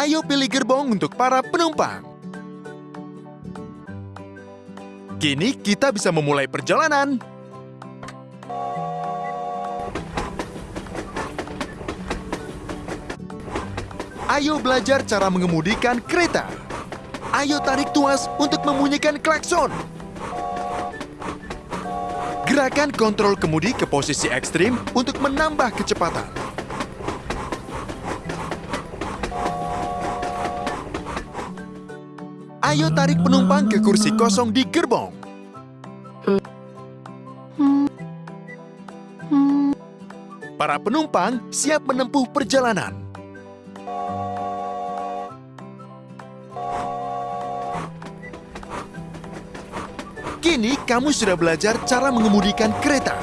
Ayo pilih gerbong untuk para penumpang. Kini kita bisa memulai perjalanan. Ayo belajar cara mengemudikan kereta. Ayo tarik tuas untuk membunyikan klakson. Gerakan kontrol kemudi ke posisi ekstrim untuk menambah kecepatan. Ayo tarik penumpang ke kursi kosong di gerbong. Para penumpang siap menempuh perjalanan. Kini kamu sudah belajar cara mengemudikan kereta.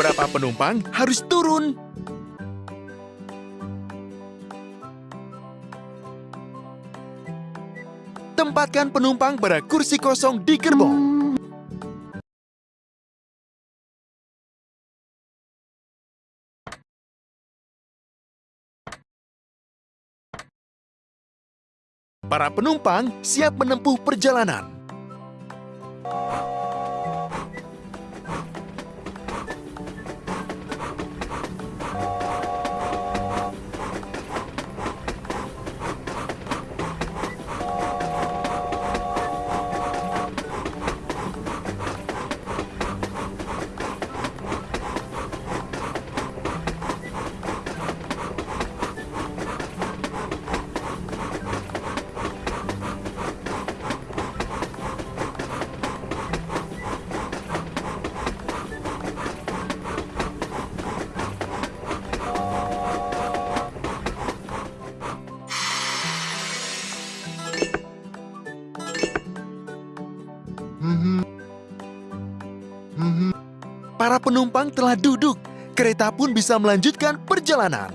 Beberapa penumpang harus turun. Tempatkan penumpang pada kursi kosong di gerbong. Para penumpang siap menempuh perjalanan. Para penumpang telah duduk. Kereta pun bisa melanjutkan perjalanan.